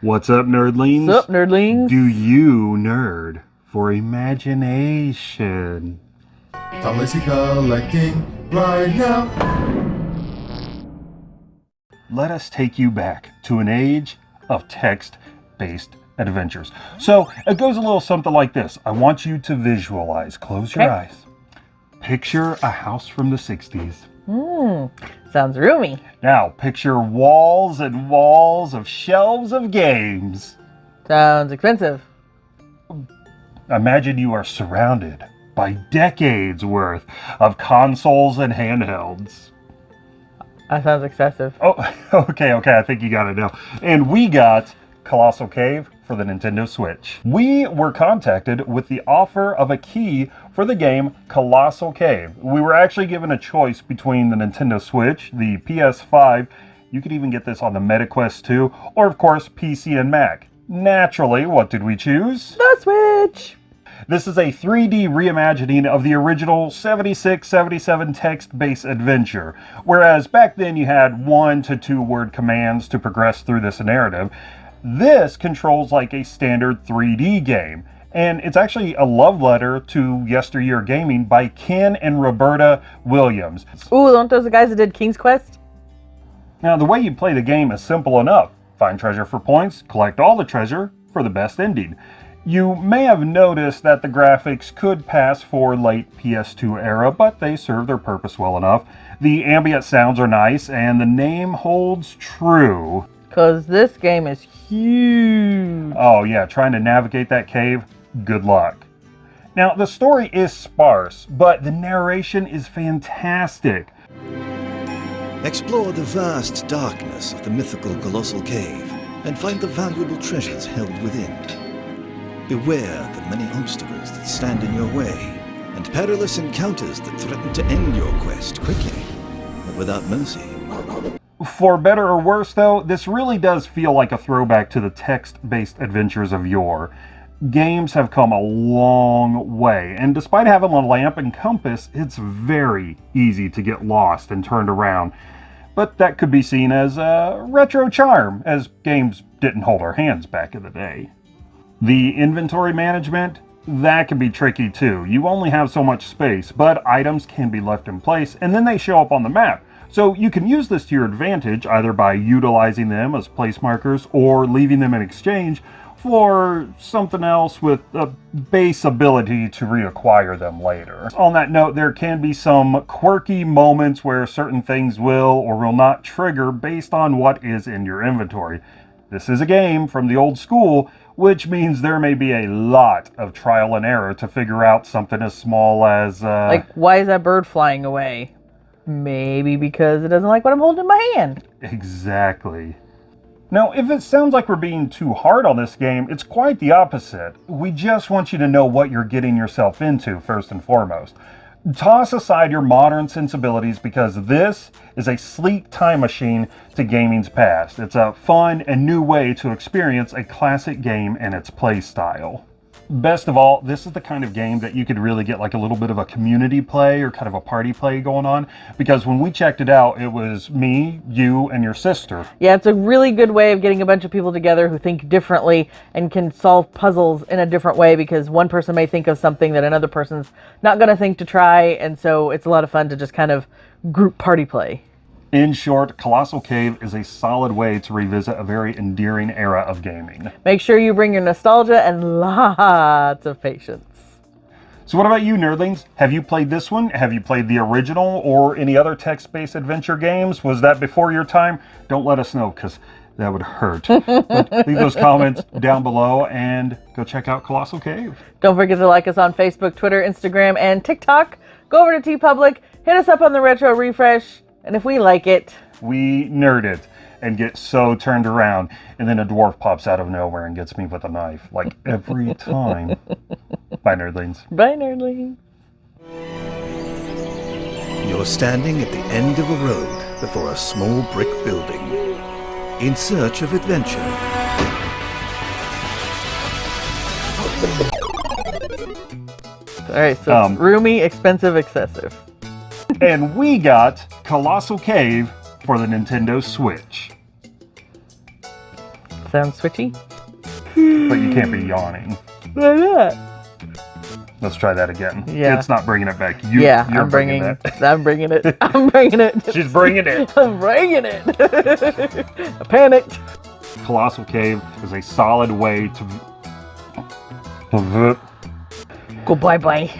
What's up, nerdlings? What's up, nerdlings? Do you nerd for imagination? Galaxy collecting right now. Let us take you back to an age of text-based adventures. So it goes a little something like this. I want you to visualize. Close your Okay. eyes. Picture a house from the 60s. Hmm, sounds roomy. Now, picture walls and walls of shelves of games. Sounds expensive. Imagine you are surrounded by decades worth of consoles and handhelds. That sounds excessive. Oh, okay, okay, I think you got it now. And we got Colossal Cave for the Nintendo Switch. We were contacted with the offer of a key for the game Colossal Cave. We were actually given a choice between the Nintendo Switch, the PS5, you could even get this on the MetaQuest 2, or of course PC and Mac. Naturally, what did we choose? The Switch! This is a 3D reimagining of the original 76-77 text-based adventure. Whereas back then you had one to two word commands to progress through this narrative, this controls like a standard 3D game. And it's actually a love letter to yesteryear gaming by Ken and Roberta Williams. Ooh, aren't those the guys that did King's Quest? Now, the way you play the game is simple enough. Find treasure for points, collect all the treasure for the best ending. You may have noticed that the graphics could pass for late PS2 era, but they serve their purpose well enough. The ambient sounds are nice, and the name holds true. Because this game is huge. Oh yeah, trying to navigate that cave, good luck. Now, the story is sparse, but the narration is fantastic. Explore the vast darkness of the mythical colossal cave and find the valuable treasures held within. Beware the many obstacles that stand in your way and perilous encounters that threaten to end your quest quickly, but without mercy. For better or worse, though, this really does feel like a throwback to the text-based adventures of yore. Games have come a long way, and despite having a lamp and compass, it's very easy to get lost and turned around. But that could be seen as a retro charm, as games didn't hold our hands back in the day. The inventory management, that can be tricky too. You only have so much space, but items can be left in place and then they show up on the map. So you can use this to your advantage either by utilizing them as place markers or leaving them in exchange for something else with a base ability to reacquire them later. On that note, there can be some quirky moments where certain things will or will not trigger based on what is in your inventory. This is a game from the old school, which means there may be a lot of trial and error to figure out something as small as, uh... Like, why is that bird flying away? Maybe because it doesn't like what I'm holding in my hand. Exactly. Now, if it sounds like we're being too hard on this game, it's quite the opposite. We just want you to know what you're getting yourself into, first and foremost. Toss aside your modern sensibilities because this is a sleek time machine to gaming's past. It's a fun and new way to experience a classic game and its play style. Best of all, this is the kind of game that you could really get like a little bit of a community play or kind of a party play going on because when we checked it out, it was me, you, and your sister. Yeah, it's a really good way of getting a bunch of people together who think differently and can solve puzzles in a different way because one person may think of something that another person's not going to think to try. And so it's a lot of fun to just kind of group party play. In short, Colossal Cave is a solid way to revisit a very endearing era of gaming. Make sure you bring your nostalgia and lots of patience. So what about you, nerdlings? Have you played this one? Have you played the original or any other text-based adventure games? Was that before your time? Don't let us know, because that would hurt. But leave those comments down below and go check out Colossal Cave. Don't forget to like us on Facebook, Twitter, Instagram, and TikTok. Go over to TeePublic, hit us up on the Retro Refresh, and if we like it, We nerd it and get so turned around, and then a dwarf pops out of nowhere and gets me with a knife, like every time. Bye, nerdlings. bye, nerdlings. You're standing at the end of a road before a small brick building, in search of adventure. All right, so Um, it's roomy, expensive, excessive. And we got Colossal Cave for the Nintendo Switch. Sounds switchy. but you can't be yawning. Why not? Let's try that again. Yeah. It's not bringing it back. You, Yeah, you're I'm bringing. it. I'm bringing it. I'm bringing it. She's bringing it. I'm bringing it. I panicked. Colossal Cave is a solid way to. to Go bye bye.